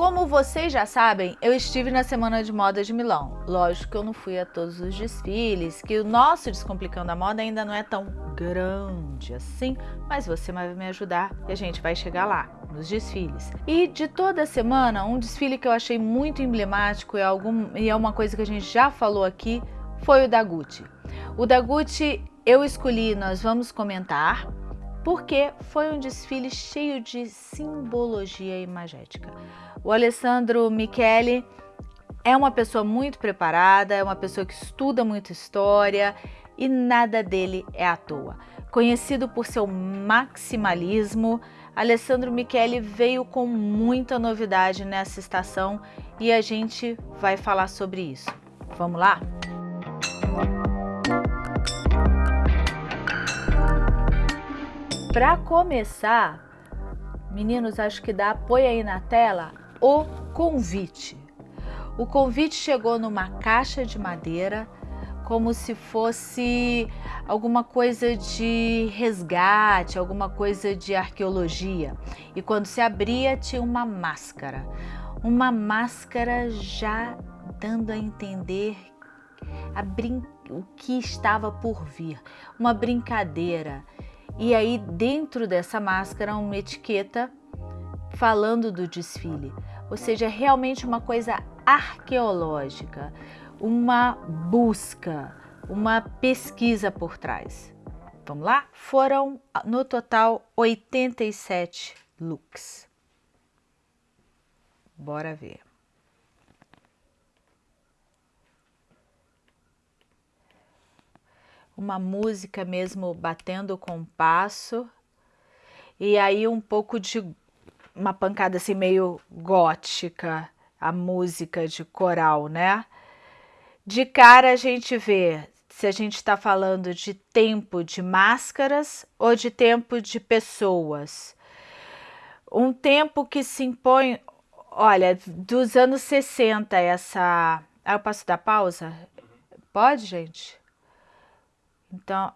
Como vocês já sabem, eu estive na Semana de Moda de Milão. Lógico que eu não fui a todos os desfiles, que o nosso Descomplicando a Moda ainda não é tão grande assim, mas você vai me ajudar e a gente vai chegar lá, nos desfiles. E de toda semana, um desfile que eu achei muito emblemático e, algum, e é uma coisa que a gente já falou aqui, foi o da Gucci. O da Gucci eu escolhi, nós vamos comentar, porque foi um desfile cheio de simbologia imagética. O Alessandro Michele é uma pessoa muito preparada, é uma pessoa que estuda muito história e nada dele é à toa. Conhecido por seu maximalismo, Alessandro Michele veio com muita novidade nessa estação e a gente vai falar sobre isso. Vamos lá? Para começar, meninos, acho que dá, põe aí na tela o convite. O convite chegou numa caixa de madeira, como se fosse alguma coisa de resgate, alguma coisa de arqueologia. E quando se abria, tinha uma máscara. Uma máscara já dando a entender a o que estava por vir. Uma brincadeira. E aí dentro dessa máscara uma etiqueta falando do desfile, ou seja, realmente uma coisa arqueológica, uma busca, uma pesquisa por trás. Vamos lá? Foram no total 87 looks. Bora ver. Uma música mesmo batendo com passo e aí um pouco de uma pancada assim meio gótica, a música de coral, né? De cara a gente vê se a gente está falando de tempo de máscaras ou de tempo de pessoas. Um tempo que se impõe, olha, dos anos 60 essa... Ah, eu posso dar pausa? Pode, gente? Então,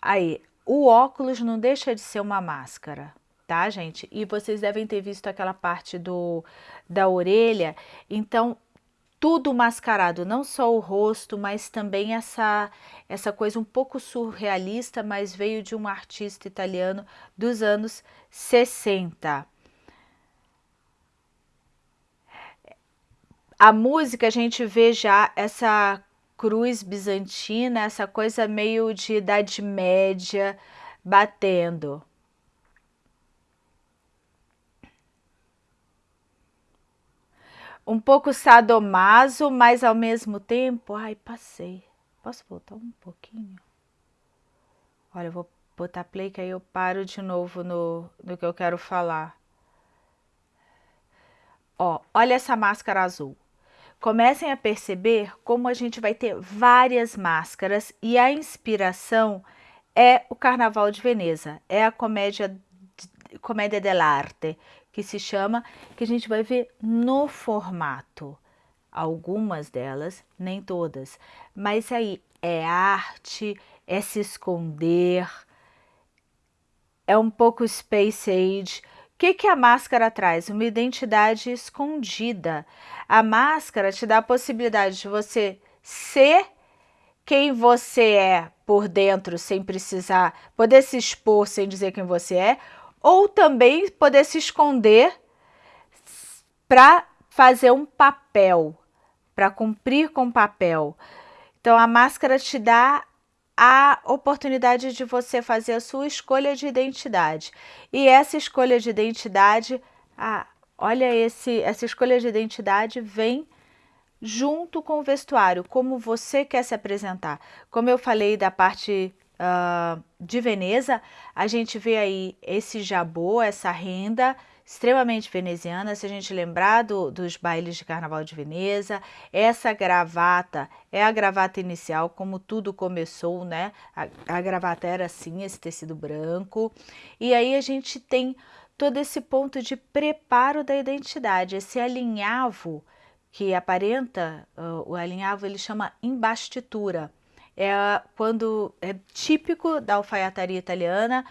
aí, o óculos não deixa de ser uma máscara, tá, gente? E vocês devem ter visto aquela parte do, da orelha, então tudo mascarado, não só o rosto, mas também essa, essa coisa um pouco surrealista, mas veio de um artista italiano dos anos 60. A música, a gente vê já essa cruz bizantina, essa coisa meio de Idade Média batendo. Um pouco sadomaso, mas ao mesmo tempo... Ai, passei. Posso voltar um pouquinho? Olha, eu vou botar play que aí eu paro de novo no, no que eu quero falar. Ó, olha essa máscara azul. Comecem a perceber como a gente vai ter várias máscaras e a inspiração é o Carnaval de Veneza, é a comédia, comédia dell'arte, que se chama, que a gente vai ver no formato. Algumas delas, nem todas, mas aí é arte, é se esconder, é um pouco Space Age, que, que a máscara traz? Uma identidade escondida. A máscara te dá a possibilidade de você ser quem você é por dentro, sem precisar poder se expor sem dizer quem você é, ou também poder se esconder para fazer um papel, para cumprir com papel. Então a máscara te dá a oportunidade de você fazer a sua escolha de identidade. E essa escolha de identidade, ah, olha, esse, essa escolha de identidade vem junto com o vestuário, como você quer se apresentar. Como eu falei da parte uh, de Veneza, a gente vê aí esse jabô, essa renda, extremamente veneziana, se a gente lembrar do, dos bailes de Carnaval de Veneza, essa gravata é a gravata inicial, como tudo começou, né? A, a gravata era assim, esse tecido branco, e aí a gente tem todo esse ponto de preparo da identidade, esse alinhavo que aparenta, uh, o alinhavo ele chama embastitura, é quando é típico da alfaiataria italiana,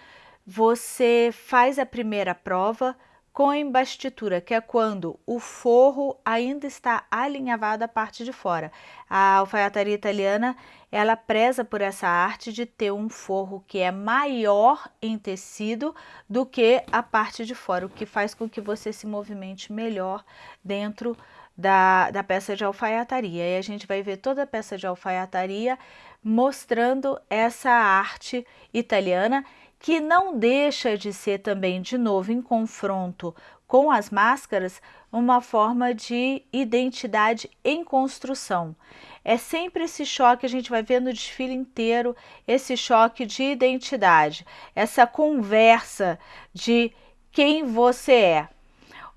você faz a primeira prova, com embastitura, que é quando o forro ainda está alinhavado à parte de fora. A alfaiataria italiana, ela preza por essa arte de ter um forro que é maior em tecido do que a parte de fora, o que faz com que você se movimente melhor dentro da, da peça de alfaiataria. E a gente vai ver toda a peça de alfaiataria mostrando essa arte italiana que não deixa de ser também, de novo, em confronto com as máscaras, uma forma de identidade em construção. É sempre esse choque, a gente vai ver no desfile inteiro, esse choque de identidade, essa conversa de quem você é.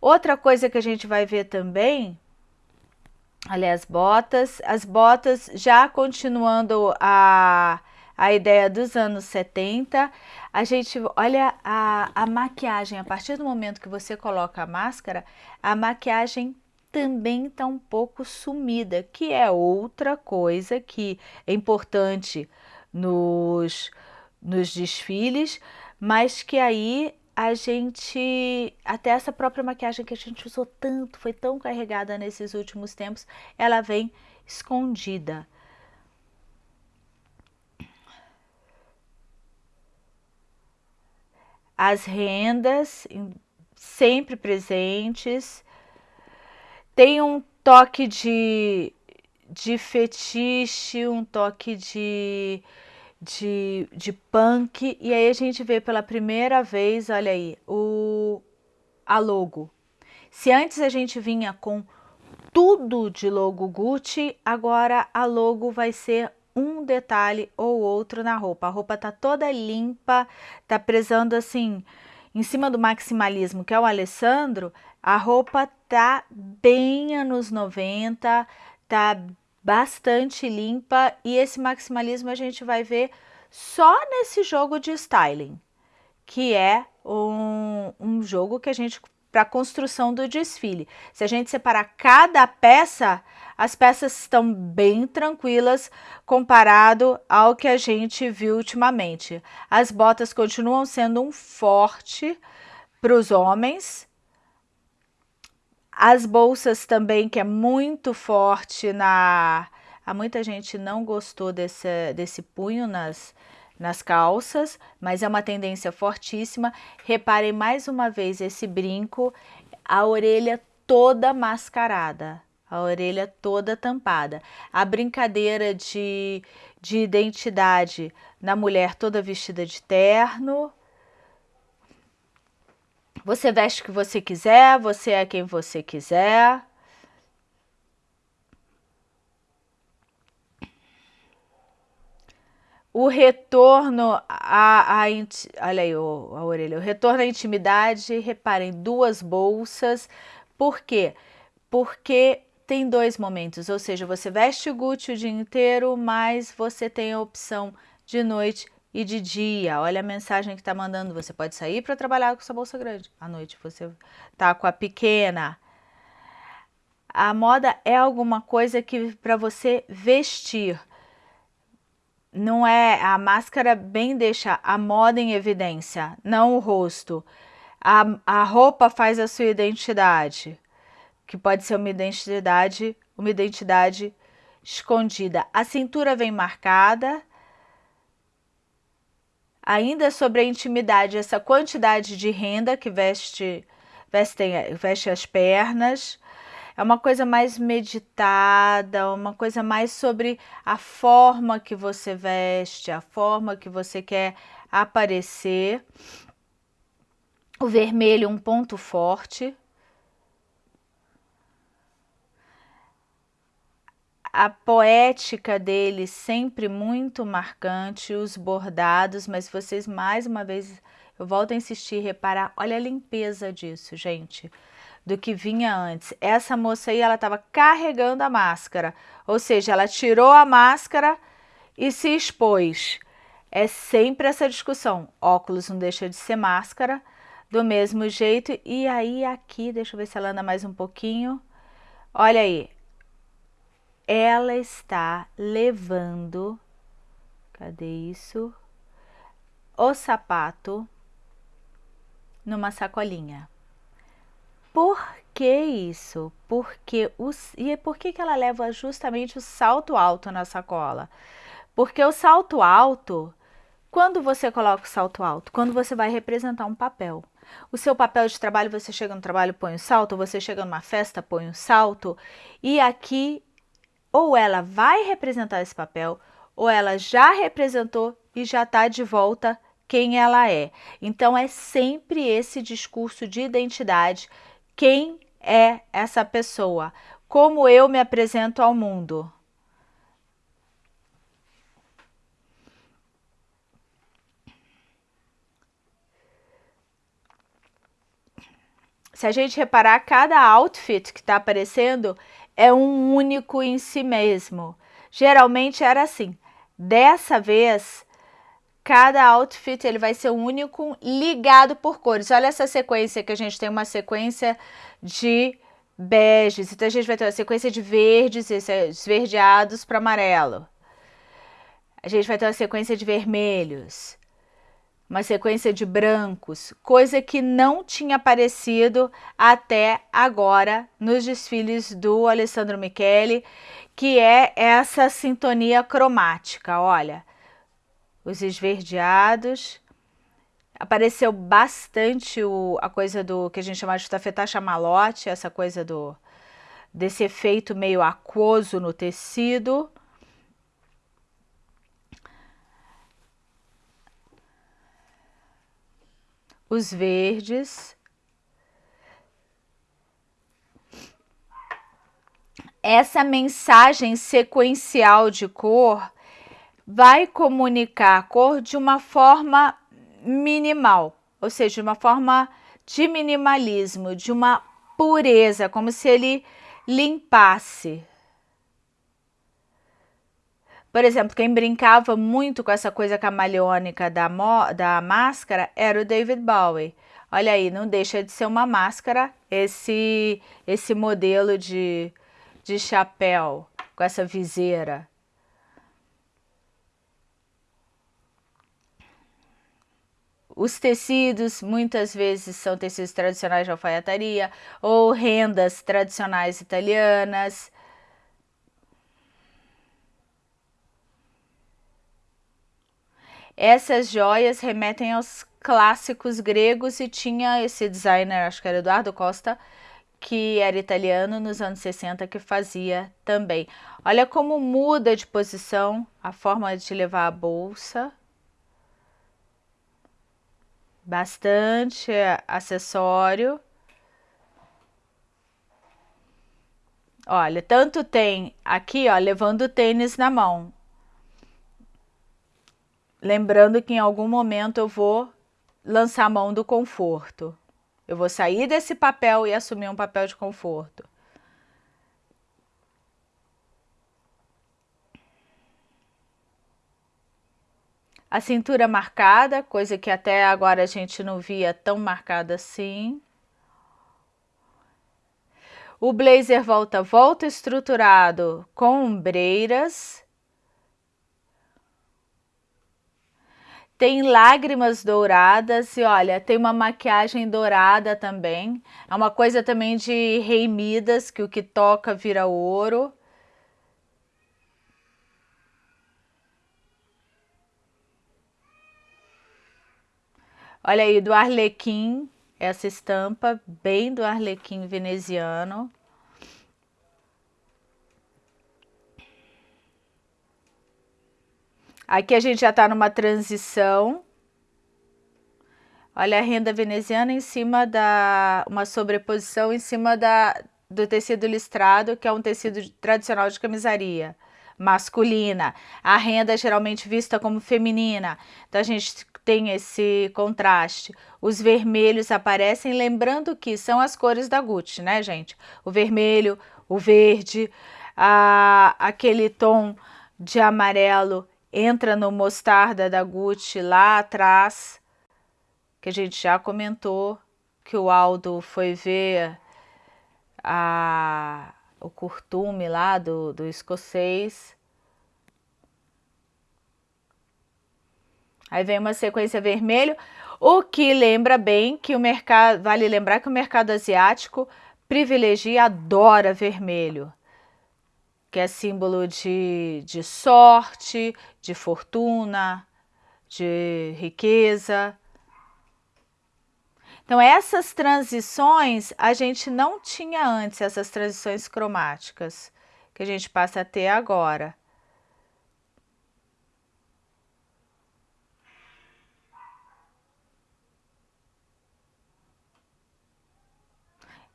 Outra coisa que a gente vai ver também, aliás, botas, as botas já continuando a a ideia dos anos 70, a gente olha a, a maquiagem, a partir do momento que você coloca a máscara, a maquiagem também está um pouco sumida, que é outra coisa que é importante nos, nos desfiles, mas que aí a gente, até essa própria maquiagem que a gente usou tanto, foi tão carregada nesses últimos tempos, ela vem escondida. as rendas sempre presentes, tem um toque de, de fetiche, um toque de, de, de punk, e aí a gente vê pela primeira vez, olha aí, o, a logo. Se antes a gente vinha com tudo de logo Gucci, agora a logo vai ser um detalhe ou outro na roupa. A roupa tá toda limpa, tá prezando assim, em cima do maximalismo, que é o Alessandro, a roupa tá bem anos 90, tá bastante limpa e esse maximalismo a gente vai ver só nesse jogo de styling, que é um, um jogo que a gente para a construção do desfile. Se a gente separar cada peça, as peças estão bem tranquilas comparado ao que a gente viu ultimamente. As botas continuam sendo um forte para os homens. As bolsas também, que é muito forte na... Há muita gente não gostou desse, desse punho nas, nas calças, mas é uma tendência fortíssima. Reparem mais uma vez esse brinco, a orelha toda mascarada, a orelha toda tampada. A brincadeira de, de identidade na mulher toda vestida de terno. Você veste o que você quiser, você é quem você quiser. o retorno à, à olha aí a orelha, o retorno à intimidade, reparem, duas bolsas, por quê? Porque tem dois momentos, ou seja, você veste o Gucci o dia inteiro, mas você tem a opção de noite e de dia. Olha a mensagem que está mandando, você pode sair para trabalhar com essa bolsa grande, à noite você tá com a pequena. A moda é alguma coisa que para você vestir, não é a máscara bem deixa a moda em evidência, não o rosto. A, a roupa faz a sua identidade, que pode ser uma identidade, uma identidade escondida. A cintura vem marcada. Ainda sobre a intimidade, essa quantidade de renda que veste, veste, as pernas, é uma coisa mais meditada, uma coisa mais sobre a forma que você veste, a forma que você quer aparecer. O vermelho, um ponto forte. A poética dele sempre muito marcante, os bordados, mas vocês mais uma vez, eu volto a insistir, reparar, olha a limpeza disso, gente do que vinha antes. Essa moça aí, ela estava carregando a máscara, ou seja, ela tirou a máscara e se expôs. É sempre essa discussão, óculos não deixa de ser máscara, do mesmo jeito, e aí aqui, deixa eu ver se ela anda mais um pouquinho, olha aí, ela está levando, cadê isso? O sapato numa sacolinha. Por que isso? Porque os, e por que, que ela leva justamente o salto alto na sacola? Porque o salto alto, quando você coloca o salto alto? Quando você vai representar um papel. O seu papel de trabalho, você chega no trabalho, põe o salto, você chega numa festa, põe o salto, e aqui ou ela vai representar esse papel, ou ela já representou e já está de volta quem ela é. Então é sempre esse discurso de identidade, quem é essa pessoa, como eu me apresento ao mundo. Se a gente reparar, cada outfit que está aparecendo é um único em si mesmo. Geralmente era assim. Dessa vez, cada outfit ele vai ser único ligado por cores. Olha essa sequência que a gente tem uma sequência de beges, então a gente vai ter uma sequência de verdes, esverdeados para amarelo. A gente vai ter uma sequência de vermelhos, uma sequência de brancos, coisa que não tinha aparecido até agora nos desfiles do Alessandro Michele, que é essa sintonia cromática, olha, os esverdeados, apareceu bastante o, a coisa do que a gente chama de tafetá chamalote, essa coisa do desse efeito meio aquoso no tecido, os verdes. Essa mensagem sequencial de cor vai comunicar a cor de uma forma minimal, ou seja, de uma forma de minimalismo, de uma pureza, como se ele limpasse por exemplo, quem brincava muito com essa coisa camaleônica da, da máscara era o David Bowie. Olha aí, não deixa de ser uma máscara esse, esse modelo de, de chapéu com essa viseira. Os tecidos muitas vezes são tecidos tradicionais de alfaiataria ou rendas tradicionais italianas. Essas joias remetem aos clássicos gregos e tinha esse designer, acho que era Eduardo Costa, que era italiano nos anos 60 que fazia também. Olha como muda de posição a forma de levar a bolsa. Bastante acessório. Olha, tanto tem aqui, ó, levando o tênis na mão. Lembrando que em algum momento eu vou lançar a mão do conforto. Eu vou sair desse papel e assumir um papel de conforto. A cintura marcada, coisa que até agora a gente não via tão marcada assim. O blazer volta-volta estruturado com ombreiras. Tem lágrimas douradas e olha, tem uma maquiagem dourada também. É uma coisa também de rei Midas, que o que toca vira ouro. Olha aí, do Arlequim, essa estampa, bem do Arlequim veneziano. Aqui a gente já está numa transição. Olha a renda veneziana em cima da... uma sobreposição em cima da, do tecido listrado, que é um tecido tradicional de camisaria masculina. A renda é geralmente vista como feminina. Então a gente tem esse contraste. Os vermelhos aparecem, lembrando que são as cores da Gucci, né, gente? O vermelho, o verde, a, aquele tom de amarelo entra no mostarda da Gucci lá atrás, que a gente já comentou, que o Aldo foi ver a, o curtume lá do, do escocês. Aí vem uma sequência vermelho. O que lembra bem que o mercado, vale lembrar que o mercado asiático privilegia, adora vermelho, que é símbolo de, de sorte, de fortuna, de riqueza. Então, essas transições a gente não tinha antes, essas transições cromáticas, que a gente passa a ter agora.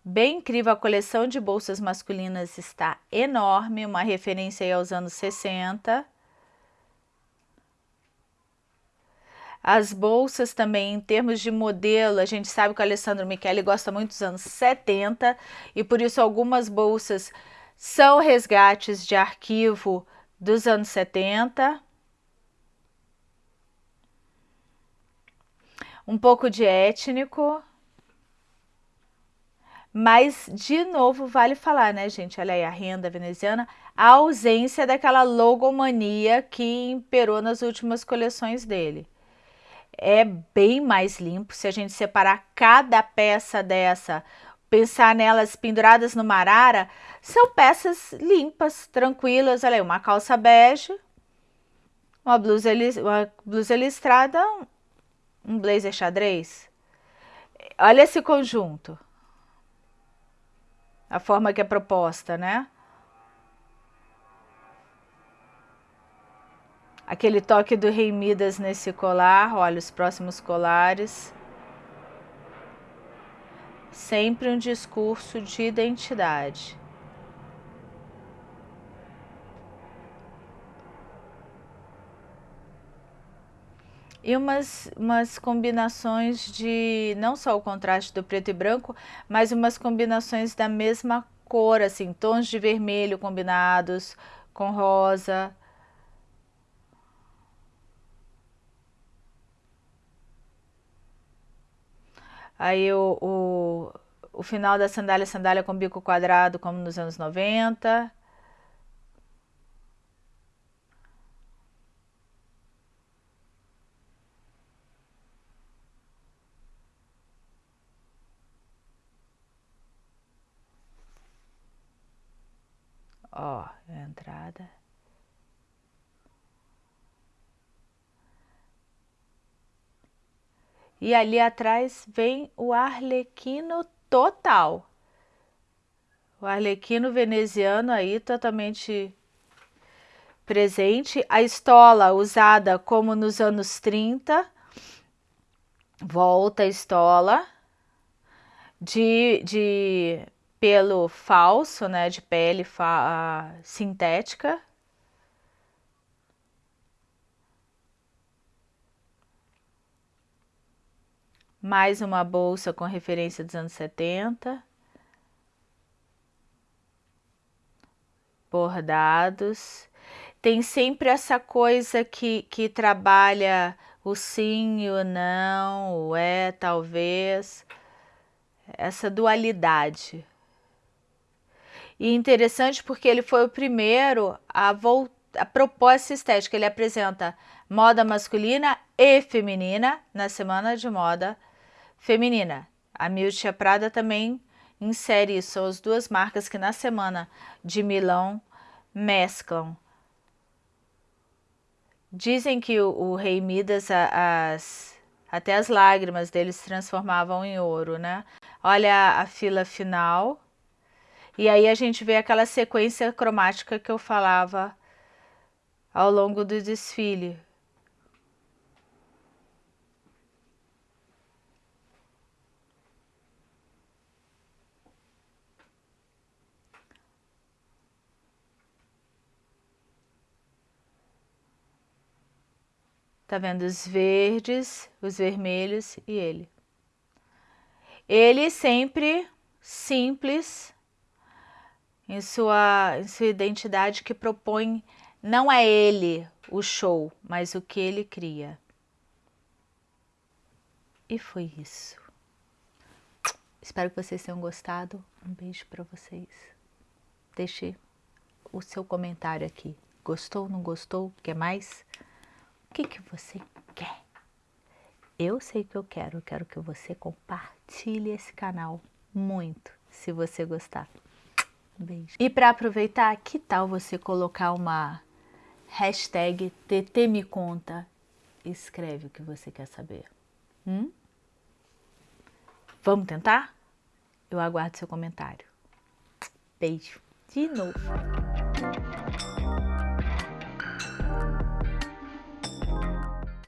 Bem incrível, a coleção de bolsas masculinas está enorme, uma referência aí aos anos 60. As bolsas também, em termos de modelo, a gente sabe que o Alessandro Michele gosta muito dos anos 70 e por isso algumas bolsas são resgates de arquivo dos anos 70. Um pouco de étnico. Mas, de novo, vale falar, né, gente? Olha aí, a renda veneziana, a ausência daquela logomania que imperou nas últimas coleções dele. É bem mais limpo se a gente separar cada peça dessa, pensar nelas penduradas no marara, são peças limpas, tranquilas. Olha aí, uma calça bege, uma blusa, uma blusa listrada, um blazer xadrez. Olha esse conjunto a forma que é proposta, né? Aquele toque do Rei Midas nesse colar, olha os próximos colares. Sempre um discurso de identidade. E umas, umas combinações de, não só o contraste do preto e branco, mas umas combinações da mesma cor, assim, tons de vermelho combinados com rosa. Aí o, o, o final da sandália, sandália com bico quadrado, como nos anos 90. Ó, a E ali atrás vem o arlequino total. O arlequino veneziano aí totalmente presente. A estola usada como nos anos 30. Volta a estola de, de pelo falso, né, de pele sintética. Mais uma bolsa com referência dos anos 70. Bordados. Tem sempre essa coisa que, que trabalha o sim o não, o é, talvez. Essa dualidade. E interessante porque ele foi o primeiro a, a propor essa estética. Ele apresenta moda masculina e feminina na Semana de Moda Feminina. A Miuccia Prada também insere isso. São as duas marcas que na Semana de Milão mesclam. Dizem que o, o rei Midas, as, até as lágrimas dele se transformavam em ouro, né? Olha a fila final e aí a gente vê aquela sequência cromática que eu falava ao longo do desfile. Tá vendo os verdes, os vermelhos e ele. Ele sempre simples, em sua, em sua identidade que propõe, não é ele o show, mas o que ele cria. E foi isso. Espero que vocês tenham gostado. Um beijo para vocês. Deixe o seu comentário aqui. Gostou, não gostou? Quer mais? O que, que você quer? eu sei que eu quero, eu quero que você compartilhe esse canal muito, se você gostar. Beijo. E para aproveitar, que tal você colocar uma hashtag TT me conta? Escreve o que você quer saber. Hum? Vamos tentar? Eu aguardo seu comentário. Beijo. De novo.